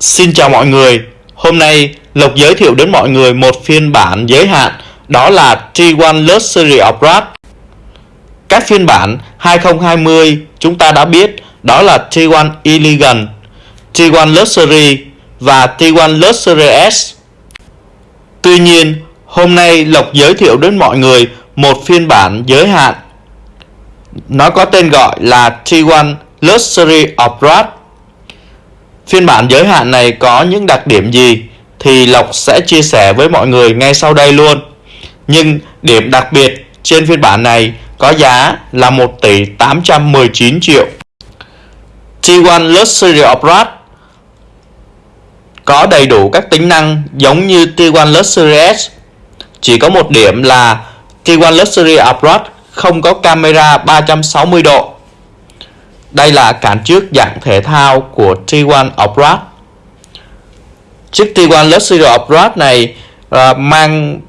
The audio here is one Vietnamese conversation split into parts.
Xin chào mọi người, hôm nay Lộc giới thiệu đến mọi người một phiên bản giới hạn đó là T1 Luxury Upgrade. Các phiên bản 2020 chúng ta đã biết đó là T1 Elegant, T1 Luxury và T1 Luxury S. Tuy nhiên, hôm nay Lộc giới thiệu đến mọi người một phiên bản giới hạn. Nó có tên gọi là T1 Luxury Upgrade. Phiên bản giới hạn này có những đặc điểm gì thì Lộc sẽ chia sẻ với mọi người ngay sau đây luôn. Nhưng điểm đặc biệt trên phiên bản này có giá là 1 tỷ 819 triệu. T1 Luxury Upgrade có đầy đủ các tính năng giống như T1 Luxury S. Chỉ có một điểm là T1 Luxury Upgrade không có camera 360 độ. Đây là cản trước dạng thể thao của T1 Obrad. Chiếc T1 Luxury Obrad này uh, mang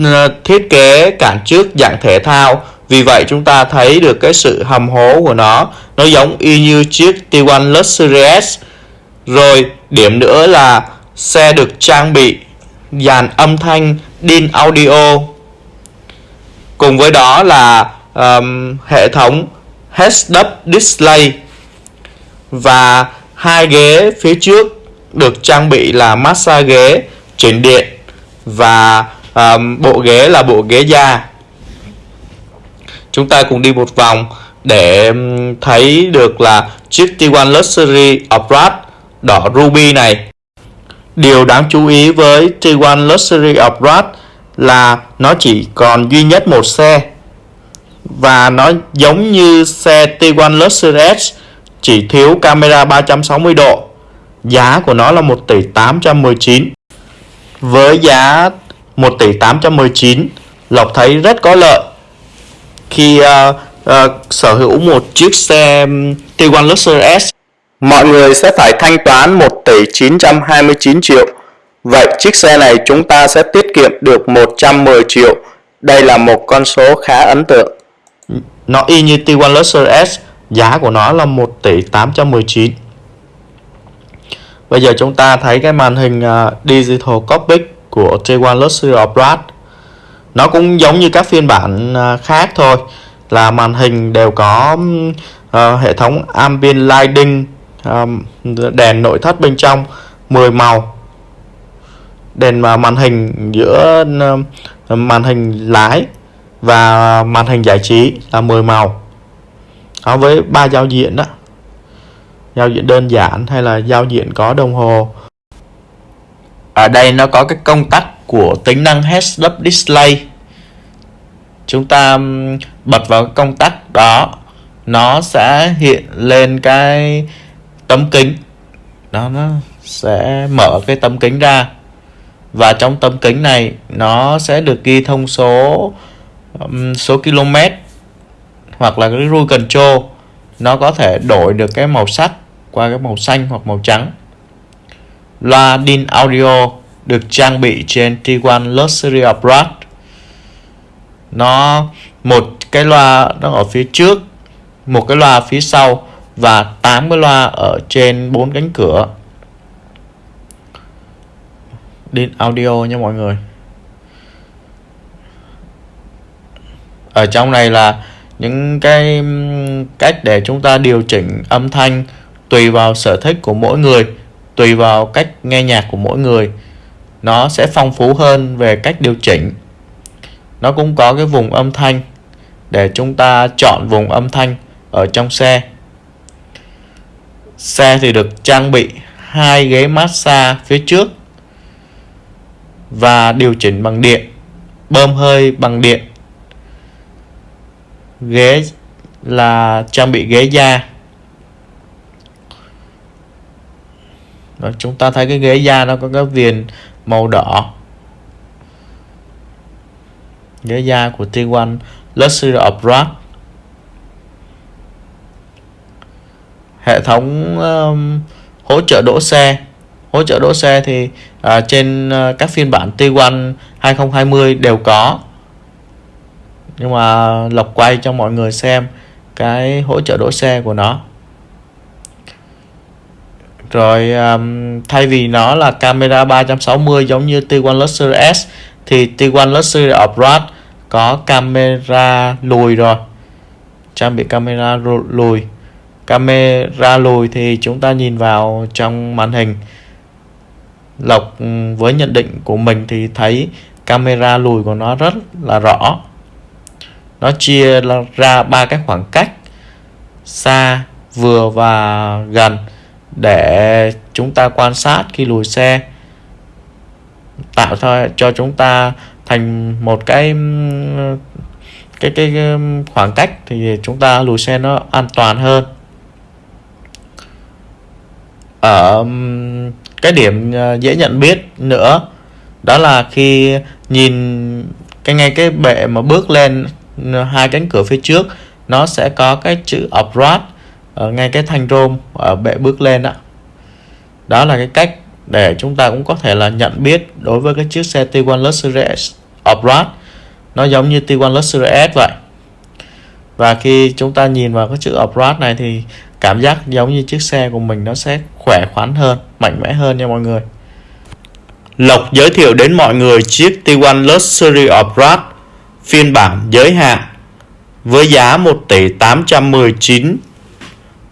uh, thiết kế cản trước dạng thể thao. Vì vậy chúng ta thấy được cái sự hầm hố của nó. Nó giống y như chiếc T1 Luxury S rồi điểm nữa là xe được trang bị dàn âm thanh DIN audio. Cùng với đó là um, hệ thống heads up display. Và hai ghế phía trước được trang bị là massage ghế chỉnh điện và um, bộ ghế là bộ ghế da. Chúng ta cùng đi một vòng để thấy được là chiếc T1 Luxury Upgrade đỏ ruby này. Điều đáng chú ý với T1 Luxury Upgrade là nó chỉ còn duy nhất một xe và nó giống như xe Tiguan Luxury S chỉ thiếu camera 360 độ. Giá của nó là 1 tỷ 819 với giá 1 tỷ 819 Lộc thấy rất có lợi. Khi uh, uh, sở hữu một chiếc xe Tiguan Luxury S mọi người sẽ phải thanh toán 1 tỷ 929 triệu. Vậy chiếc xe này chúng ta sẽ tiết kiệm được 110 triệu. Đây là một con số khá ấn tượng nó y như T1 Luxury S giá của nó là 1 tỷ 819 bây giờ chúng ta thấy cái màn hình à, Digital Cockpit của T1 Luxury Upgrade. Nó cũng giống như các phiên bản à, khác thôi là màn hình đều có uh, hệ thống ambient lighting um, đèn nội thất bên trong 10 màu. Đèn màn hình giữa uh, màn hình lái và màn hình giải trí là 10 màu. Đó, với ba giao diện đó. Giao diện đơn giản hay là giao diện có đồng hồ. Ở đây nó có cái công tắc của tính năng heads up display. Chúng ta bật vào công tắc đó, nó sẽ hiện lên cái tấm kính. Đó, nó sẽ mở cái tấm kính ra. Và trong tấm kính này, nó sẽ được ghi thông số số km hoặc là cái rule control, nó có thể đổi được cái màu sắc qua cái màu xanh hoặc màu trắng. Loa DIN audio được trang bị trên T1 Luxury Abroad. Nó, một cái loa nó ở phía trước, một cái loa phía sau và 8 cái loa ở trên bốn cánh cửa. DIN audio nha mọi người. Ở trong này là những cái cách để chúng ta điều chỉnh âm thanh tùy vào sở thích của mỗi người, tùy vào cách nghe nhạc của mỗi người. Nó sẽ phong phú hơn về cách điều chỉnh. Nó cũng có cái vùng âm thanh để chúng ta chọn vùng âm thanh ở trong xe. Xe thì được trang bị hai ghế massage phía trước và điều chỉnh bằng điện, bơm hơi bằng điện ghế là trang bị ghế da. Rồi, chúng ta thấy cái ghế da nó có cái viền màu đỏ. Ghế da của T1 Luxury Upgrade hệ thống um, hỗ trợ đỗ xe. Hỗ trợ đỗ xe thì uh, trên uh, các phiên bản T1 2020 đều có nhưng mà lộc quay cho mọi người xem cái hỗ trợ đỗ xe của nó. Rồi um, thay vì nó là camera 360 giống như T1 Luxury S thì T1 Luxury Upright có camera lùi rồi. Trang bị camera lùi. Camera lùi thì chúng ta nhìn vào trong màn hình. Lộc ừ, với nhận định của mình thì thấy camera lùi của nó rất là rõ nó chia ra ba cái khoảng cách xa, vừa và gần để chúng ta quan sát khi lùi xe. Tạo cho chúng ta thành một cái cái cái khoảng cách thì chúng ta lùi xe nó an toàn hơn. Ở cái điểm ờ, dễ nhận biết nữa đó là khi nhìn cái, ngay cái bệ mà bước lên hai cánh cửa phía trước, nó sẽ có cái chữ upright ở ngay cái thanh rôm ở bệ bước lên đó đó là cái cách để chúng ta cũng có thể là nhận biết đối với cái chiếc xe T1 Luxury Upright. Nó giống như T1 Luxury S vậy. Và khi chúng ta nhìn vào cái chữ Upright này thì cảm giác giống như chiếc xe của mình nó sẽ khỏe khoắn hơn, mạnh mẽ hơn nha mọi người. Lộc giới thiệu đến mọi người chiếc T1 Luxury Upright phiên bản giới hạn với giá 1 tỷ 819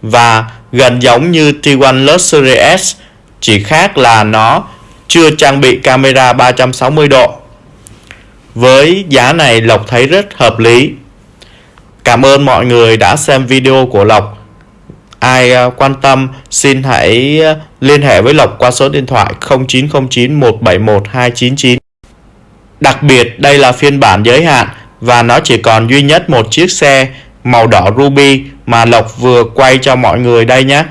và gần giống như T1 Luxury S, chỉ khác là nó chưa trang bị camera 360 độ. Với giá này Lộc thấy rất hợp lý. Cảm ơn mọi người đã xem video của Lộc. Ai à, quan tâm xin hãy à, liên hệ với Lộc qua số điện thoại 0909 171 299. Đặc biệt, đây là phiên bản giới hạn và nó chỉ còn duy nhất một chiếc xe màu đỏ ruby mà Lộc vừa quay cho mọi người đây nhé.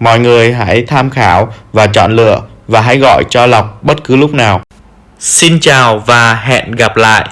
Mọi người hãy tham khảo và chọn lựa và hãy gọi cho Lộc bất cứ lúc nào. Xin chào và hẹn gặp lại.